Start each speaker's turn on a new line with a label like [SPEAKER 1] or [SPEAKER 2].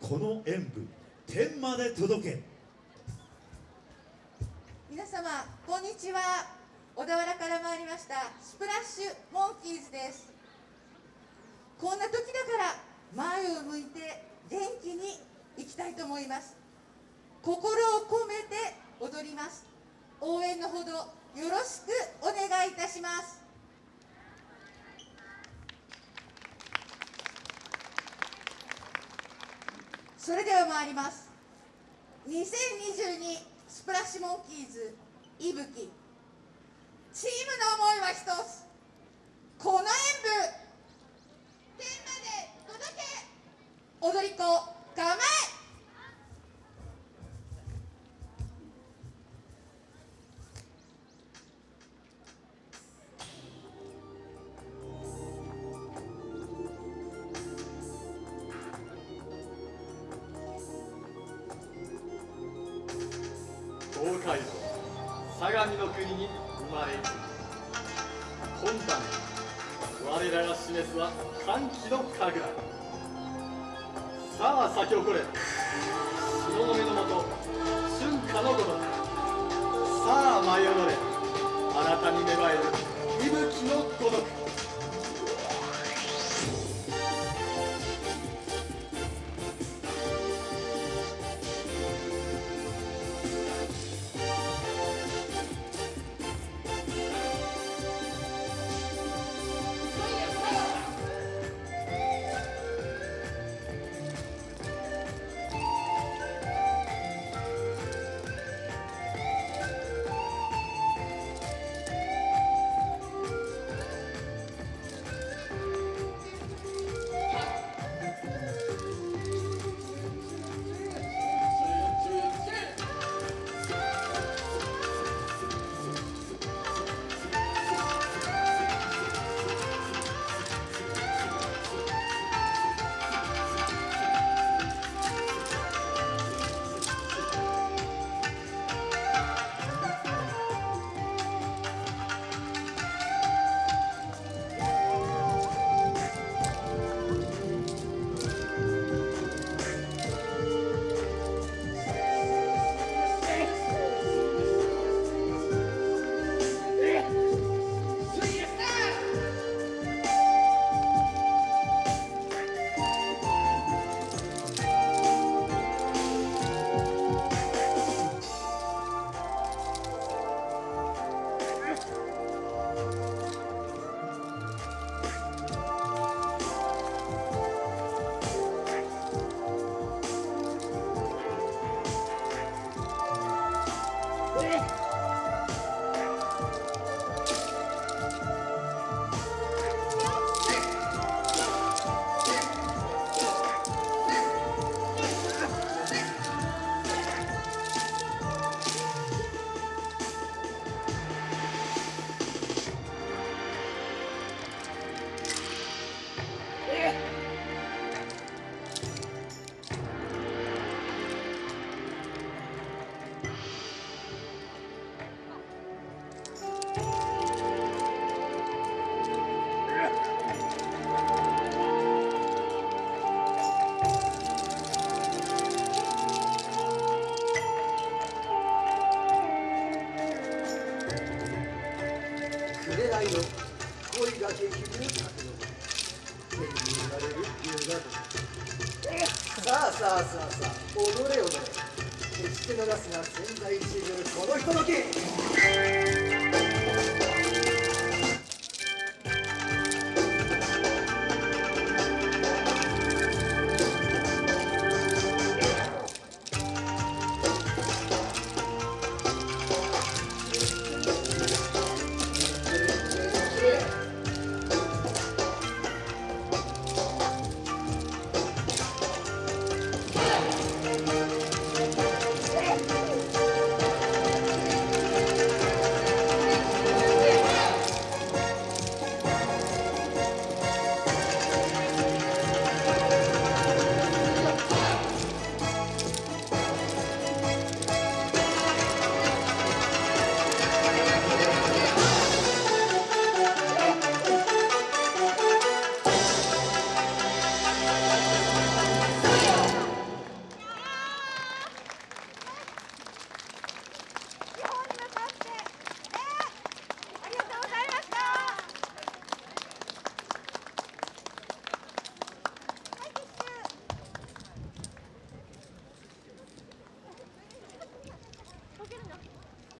[SPEAKER 1] この演舞天まで届け。
[SPEAKER 2] 皆様こんにちは。小田原から参りましたスプラッシュモンキーズです。こんな時だから前を向いて元気に行きたいと思います。心を込めて踊ります。応援のほどよろしくお願いいたします。それでは参ります。2022スプラッシュモンキーズいぶき。チームの思いは一つ。
[SPEAKER 3] 東海道相模の国に生まれる。今晩我らが示すは歓喜の神楽。さあ咲き誇れ。日の目のもと春夏のごとく。さあ舞い踊れ。新たに芽生える息吹のごとく。
[SPEAKER 4] 代の恋が激流角の手に入れられる龍がさあさあさあさあ踊れ踊れ。決して逃すな千載一遇このひととき